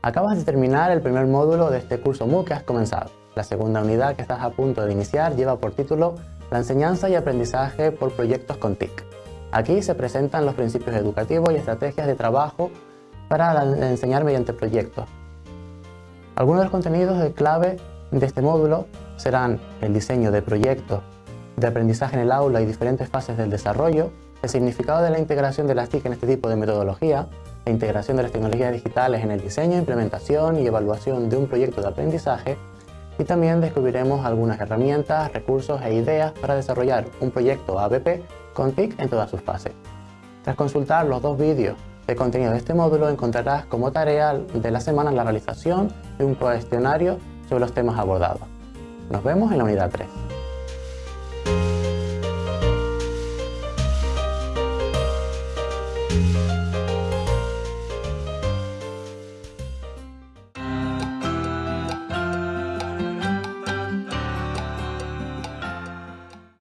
Acabas de terminar el primer módulo de este curso MOOC que has comenzado. La segunda unidad que estás a punto de iniciar lleva por título La enseñanza y aprendizaje por proyectos con TIC. Aquí se presentan los principios educativos y estrategias de trabajo para enseñar mediante proyectos. Algunos de los contenidos de clave de este módulo serán el diseño de proyectos de aprendizaje en el aula y diferentes fases del desarrollo, el significado de la integración de las TIC en este tipo de metodología, la integración de las tecnologías digitales en el diseño, implementación y evaluación de un proyecto de aprendizaje y también descubriremos algunas herramientas, recursos e ideas para desarrollar un proyecto ABP con TIC en todas sus fases. Tras consultar los dos vídeos de contenido de este módulo encontrarás como tarea de la semana la realización de un cuestionario sobre los temas abordados. Nos vemos en la unidad 3.